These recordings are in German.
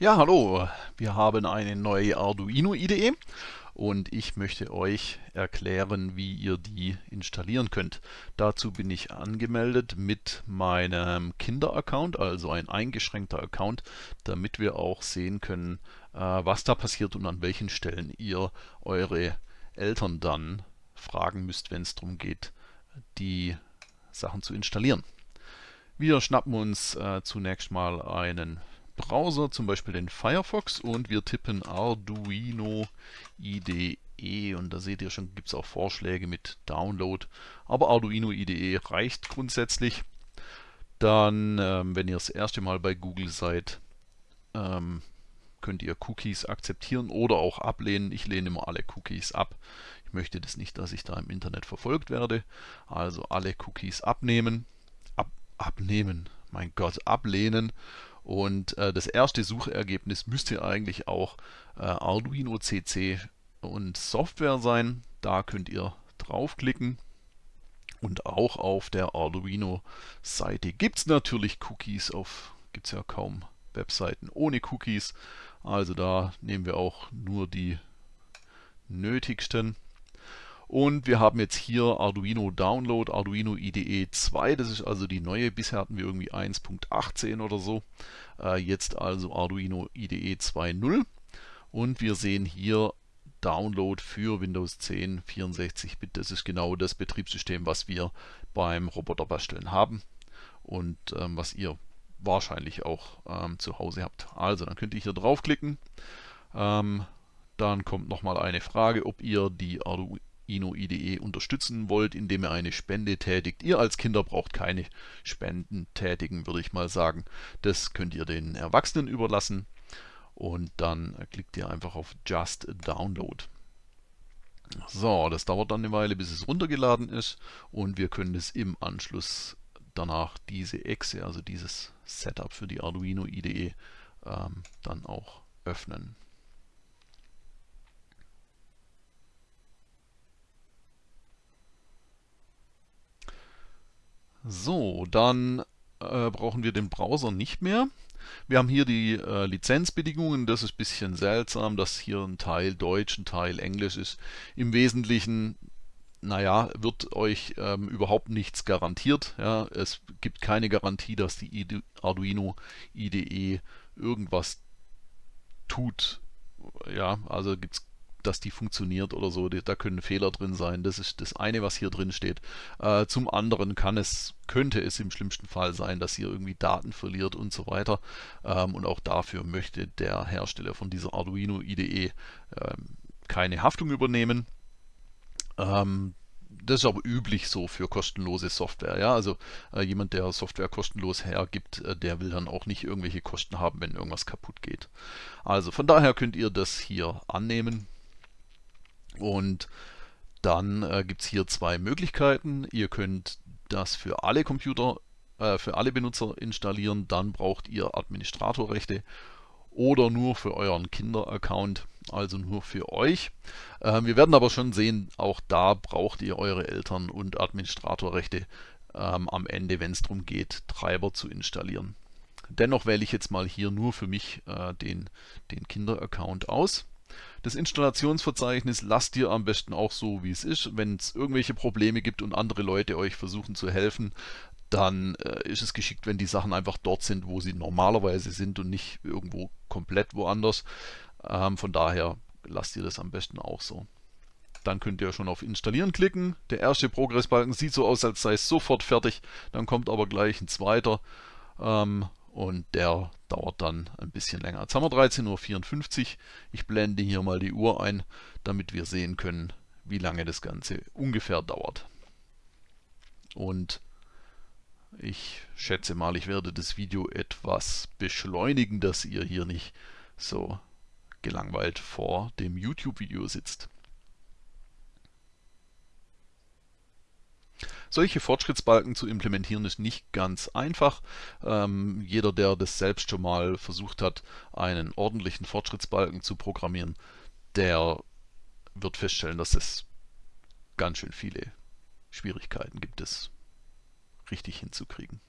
Ja, hallo, wir haben eine neue Arduino IDE und ich möchte euch erklären, wie ihr die installieren könnt. Dazu bin ich angemeldet mit meinem Kinder-Account, also ein eingeschränkter Account, damit wir auch sehen können, äh, was da passiert und an welchen Stellen ihr eure Eltern dann fragen müsst, wenn es darum geht, die Sachen zu installieren. Wir schnappen uns äh, zunächst mal einen Browser, zum Beispiel den Firefox und wir tippen Arduino IDE und da seht ihr schon, gibt es auch Vorschläge mit Download, aber Arduino IDE reicht grundsätzlich. Dann, ähm, wenn ihr das erste Mal bei Google seid, ähm, könnt ihr Cookies akzeptieren oder auch ablehnen. Ich lehne immer alle Cookies ab. Ich möchte das nicht, dass ich da im Internet verfolgt werde. Also alle Cookies abnehmen. Ab, abnehmen, mein Gott, ablehnen und äh, das erste Suchergebnis müsste eigentlich auch äh, Arduino CC und Software sein. Da könnt ihr draufklicken. Und auch auf der Arduino-Seite gibt es natürlich Cookies. Auf gibt es ja kaum Webseiten ohne Cookies. Also da nehmen wir auch nur die nötigsten. Und wir haben jetzt hier Arduino Download, Arduino IDE 2, das ist also die neue. Bisher hatten wir irgendwie 1.18 oder so. Äh, jetzt also Arduino IDE 2.0. Und wir sehen hier Download für Windows 10 64-Bit. Das ist genau das Betriebssystem, was wir beim Roboterbasteln haben und ähm, was ihr wahrscheinlich auch ähm, zu Hause habt. Also dann könnt ihr hier draufklicken. Ähm, dann kommt nochmal eine Frage, ob ihr die Arduino Ino IDE unterstützen wollt, indem ihr eine Spende tätigt. Ihr als Kinder braucht keine Spenden tätigen, würde ich mal sagen. Das könnt ihr den Erwachsenen überlassen und dann klickt ihr einfach auf Just Download. So, das dauert dann eine Weile, bis es runtergeladen ist und wir können es im Anschluss danach diese Exe, also dieses Setup für die Arduino IDE, ähm, dann auch öffnen. So, dann äh, brauchen wir den Browser nicht mehr. Wir haben hier die äh, Lizenzbedingungen. Das ist ein bisschen seltsam, dass hier ein Teil Deutsch, ein Teil Englisch ist. Im Wesentlichen, naja, wird euch ähm, überhaupt nichts garantiert. Ja. Es gibt keine Garantie, dass die Arduino IDE irgendwas tut. Ja, also gibt es dass die funktioniert oder so. Da können Fehler drin sein. Das ist das eine, was hier drin steht. Äh, zum anderen kann es, könnte es im schlimmsten Fall sein, dass ihr irgendwie Daten verliert und so weiter. Ähm, und auch dafür möchte der Hersteller von dieser Arduino IDE ähm, keine Haftung übernehmen. Ähm, das ist aber üblich so für kostenlose Software. Ja? Also äh, jemand, der Software kostenlos hergibt, äh, der will dann auch nicht irgendwelche Kosten haben, wenn irgendwas kaputt geht. Also von daher könnt ihr das hier annehmen. Und dann äh, gibt es hier zwei Möglichkeiten. Ihr könnt das für alle Computer, äh, für alle Benutzer installieren. Dann braucht ihr Administratorrechte oder nur für euren Kinder-Account, also nur für euch. Äh, wir werden aber schon sehen, auch da braucht ihr eure Eltern und Administratorrechte ähm, am Ende, wenn es darum geht, Treiber zu installieren. Dennoch wähle ich jetzt mal hier nur für mich äh, den, den Kinder-Account aus. Das Installationsverzeichnis lasst ihr am besten auch so, wie es ist. Wenn es irgendwelche Probleme gibt und andere Leute euch versuchen zu helfen, dann äh, ist es geschickt, wenn die Sachen einfach dort sind, wo sie normalerweise sind und nicht irgendwo komplett woanders. Ähm, von daher lasst ihr das am besten auch so. Dann könnt ihr schon auf Installieren klicken. Der erste Progressbalken sieht so aus, als sei es sofort fertig. Dann kommt aber gleich ein zweiter. Ähm, und der dauert dann ein bisschen länger. Jetzt haben wir 13.54 Uhr. Ich blende hier mal die Uhr ein, damit wir sehen können, wie lange das Ganze ungefähr dauert. Und ich schätze mal, ich werde das Video etwas beschleunigen, dass ihr hier nicht so gelangweilt vor dem YouTube-Video sitzt. Solche Fortschrittsbalken zu implementieren ist nicht ganz einfach. Ähm, jeder, der das selbst schon mal versucht hat, einen ordentlichen Fortschrittsbalken zu programmieren, der wird feststellen, dass es ganz schön viele Schwierigkeiten gibt, es richtig hinzukriegen.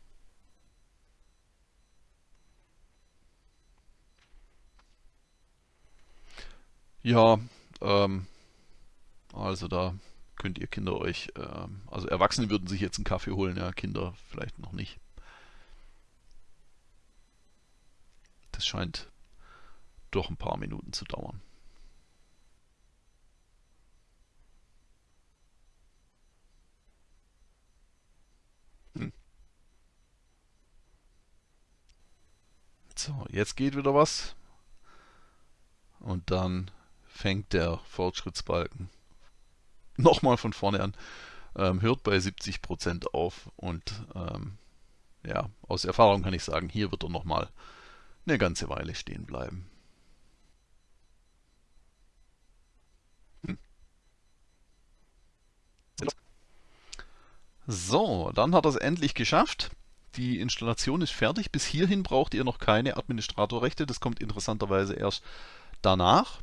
Ja, ähm, also da könnt ihr Kinder euch, ähm, also Erwachsene würden sich jetzt einen Kaffee holen, ja, Kinder vielleicht noch nicht. Das scheint doch ein paar Minuten zu dauern. Hm. So, jetzt geht wieder was. Und dann fängt der Fortschrittsbalken nochmal von vorne an. Ähm, hört bei 70% auf und ähm, ja, aus Erfahrung kann ich sagen, hier wird er nochmal eine ganze Weile stehen bleiben. Hm. So, dann hat er es endlich geschafft. Die Installation ist fertig. Bis hierhin braucht ihr noch keine Administratorrechte. Das kommt interessanterweise erst danach.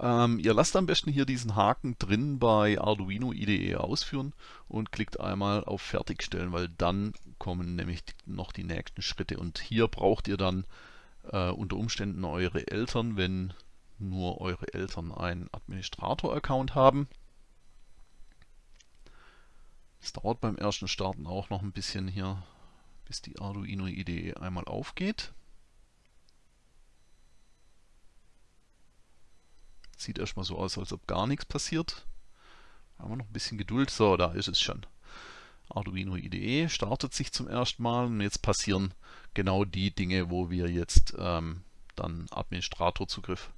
Ähm, ihr lasst am besten hier diesen Haken drin bei Arduino IDE ausführen und klickt einmal auf Fertigstellen, weil dann kommen nämlich noch die nächsten Schritte. Und hier braucht ihr dann äh, unter Umständen eure Eltern, wenn nur eure Eltern einen Administrator-Account haben. Es dauert beim ersten Starten auch noch ein bisschen hier, bis die Arduino IDE einmal aufgeht. Sieht erstmal so aus, als ob gar nichts passiert. Haben wir noch ein bisschen Geduld. So, da ist es schon. Arduino IDE startet sich zum ersten Mal und jetzt passieren genau die Dinge, wo wir jetzt ähm, dann Administratorzugriff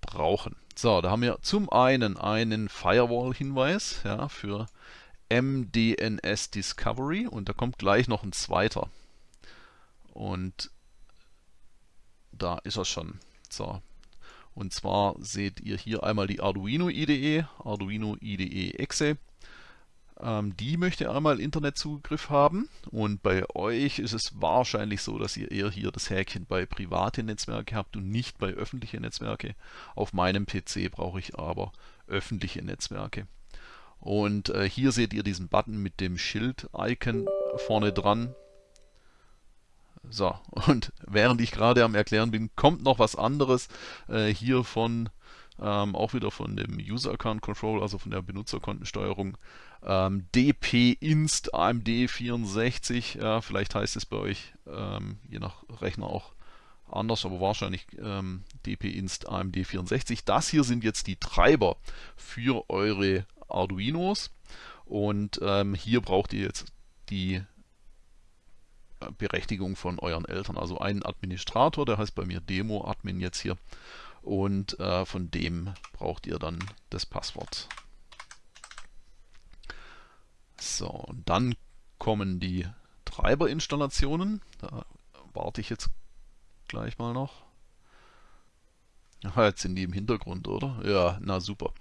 brauchen. So, da haben wir zum einen einen Firewall-Hinweis ja, für MDNS Discovery und da kommt gleich noch ein zweiter. Und da ist er schon. So, und zwar seht ihr hier einmal die Arduino IDE, Arduino IDE Exe. Ähm, die möchte einmal Internetzugriff haben und bei euch ist es wahrscheinlich so, dass ihr eher hier das Häkchen bei private Netzwerke habt und nicht bei öffentliche Netzwerke. Auf meinem PC brauche ich aber öffentliche Netzwerke. Und äh, hier seht ihr diesen Button mit dem Schild-Icon vorne dran. So, und während ich gerade am Erklären bin, kommt noch was anderes äh, hier von, ähm, auch wieder von dem User Account Control, also von der Benutzerkontensteuerung. Ähm, dp-inst AMD64, ja, vielleicht heißt es bei euch, ähm, je nach Rechner auch anders, aber wahrscheinlich ähm, dp-inst AMD64. Das hier sind jetzt die Treiber für eure Arduinos und ähm, hier braucht ihr jetzt die Berechtigung von euren Eltern. Also einen Administrator, der heißt bei mir Demo-Admin jetzt hier. Und äh, von dem braucht ihr dann das Passwort. So, und dann kommen die Treiberinstallationen. Da warte ich jetzt gleich mal noch. Jetzt sind die im Hintergrund, oder? Ja, na super.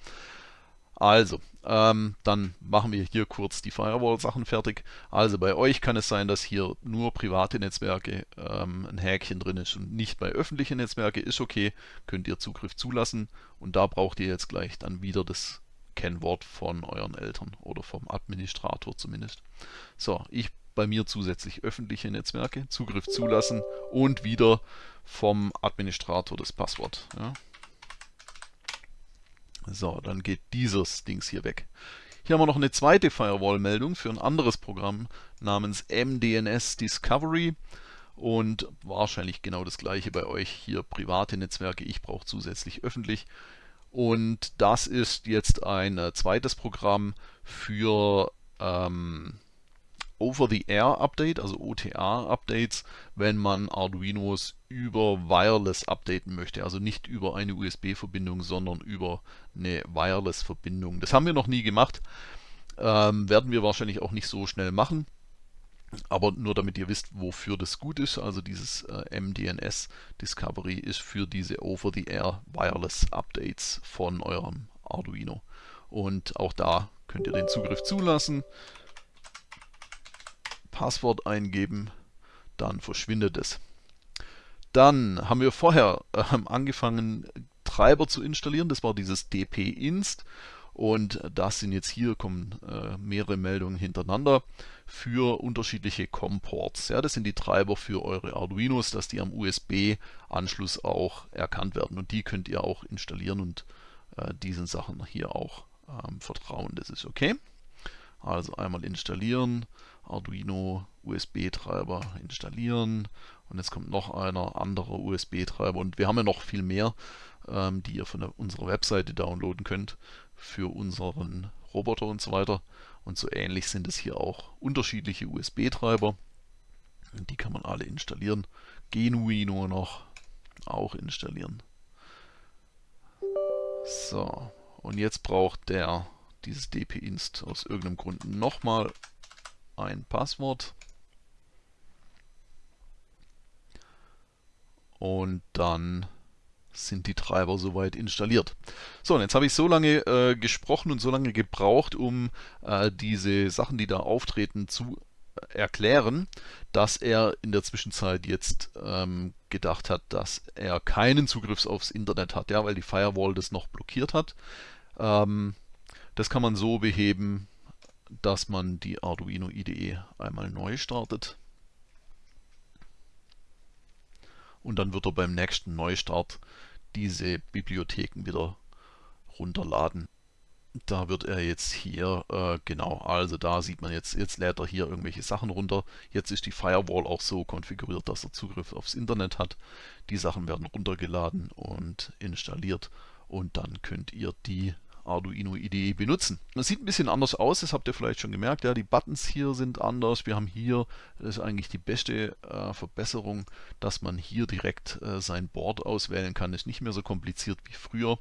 Also, ähm, dann machen wir hier kurz die Firewall-Sachen fertig. Also bei euch kann es sein, dass hier nur private Netzwerke ähm, ein Häkchen drin ist und nicht bei öffentlichen Netzwerke. Ist okay, könnt ihr Zugriff zulassen und da braucht ihr jetzt gleich dann wieder das Kennwort von euren Eltern oder vom Administrator zumindest. So, ich bei mir zusätzlich öffentliche Netzwerke, Zugriff zulassen und wieder vom Administrator das Passwort. Ja. So, dann geht dieses Dings hier weg. Hier haben wir noch eine zweite Firewall-Meldung für ein anderes Programm namens MDNS Discovery und wahrscheinlich genau das gleiche bei euch. Hier private Netzwerke, ich brauche zusätzlich öffentlich. Und das ist jetzt ein äh, zweites Programm für ähm, Over-the-Air-Update, also OTA-Updates, wenn man Arduinos über Wireless updaten möchte. Also nicht über eine USB-Verbindung, sondern über eine Wireless-Verbindung. Das haben wir noch nie gemacht. Ähm, werden wir wahrscheinlich auch nicht so schnell machen. Aber nur damit ihr wisst, wofür das gut ist, also dieses äh, MDNS Discovery ist für diese Over-the-Air Wireless Updates von eurem Arduino. Und auch da könnt ihr den Zugriff zulassen. Passwort eingeben, dann verschwindet es. Dann haben wir vorher äh, angefangen, Treiber zu installieren. Das war dieses dp-inst. Und das sind jetzt hier, kommen äh, mehrere Meldungen hintereinander für unterschiedliche COM-Ports. Ja, das sind die Treiber für eure Arduinos, dass die am USB-Anschluss auch erkannt werden. Und die könnt ihr auch installieren und äh, diesen Sachen hier auch ähm, vertrauen. Das ist okay. Also einmal installieren, Arduino USB-Treiber installieren und jetzt kommt noch einer anderer USB-Treiber und wir haben ja noch viel mehr, ähm, die ihr von der, unserer Webseite downloaden könnt für unseren Roboter und so weiter. Und so ähnlich sind es hier auch unterschiedliche USB-Treiber. Die kann man alle installieren. Genuino noch auch installieren. So, und jetzt braucht der dieses dp-inst aus irgendeinem Grund nochmal ein Passwort. Und dann sind die Treiber soweit installiert. So, und jetzt habe ich so lange äh, gesprochen und so lange gebraucht, um äh, diese Sachen, die da auftreten, zu erklären, dass er in der Zwischenzeit jetzt ähm, gedacht hat, dass er keinen Zugriff aufs Internet hat, ja, weil die Firewall das noch blockiert hat. Ähm, das kann man so beheben, dass man die Arduino IDE einmal neu startet. Und dann wird er beim nächsten Neustart diese Bibliotheken wieder runterladen. Da wird er jetzt hier, äh, genau, also da sieht man jetzt, jetzt lädt er hier irgendwelche Sachen runter. Jetzt ist die Firewall auch so konfiguriert, dass er Zugriff aufs Internet hat. Die Sachen werden runtergeladen und installiert und dann könnt ihr die Arduino IDE benutzen. Das sieht ein bisschen anders aus, das habt ihr vielleicht schon gemerkt. Ja, die Buttons hier sind anders. Wir haben hier, das ist eigentlich die beste äh, Verbesserung, dass man hier direkt äh, sein Board auswählen kann. Ist nicht mehr so kompliziert wie früher.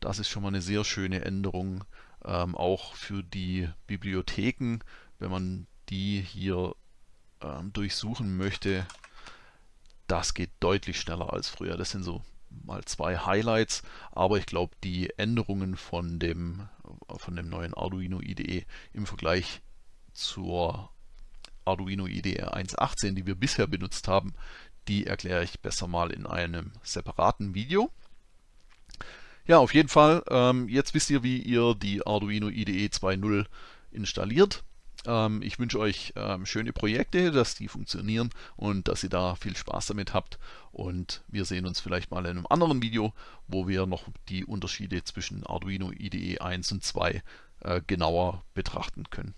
Das ist schon mal eine sehr schöne Änderung. Ähm, auch für die Bibliotheken, wenn man die hier ähm, durchsuchen möchte, das geht deutlich schneller als früher. Das sind so mal zwei Highlights, aber ich glaube, die Änderungen von dem, von dem neuen Arduino IDE im Vergleich zur Arduino IDE 1.18, die wir bisher benutzt haben, die erkläre ich besser mal in einem separaten Video. Ja, auf jeden Fall, ähm, jetzt wisst ihr, wie ihr die Arduino IDE 2.0 installiert. Ähm, ich wünsche euch ähm, schöne Projekte, dass die funktionieren und dass ihr da viel Spaß damit habt. Und wir sehen uns vielleicht mal in einem anderen Video, wo wir noch die Unterschiede zwischen Arduino IDE 1 und 2 äh, genauer betrachten können.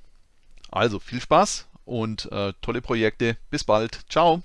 Also viel Spaß und äh, tolle Projekte. Bis bald. Ciao.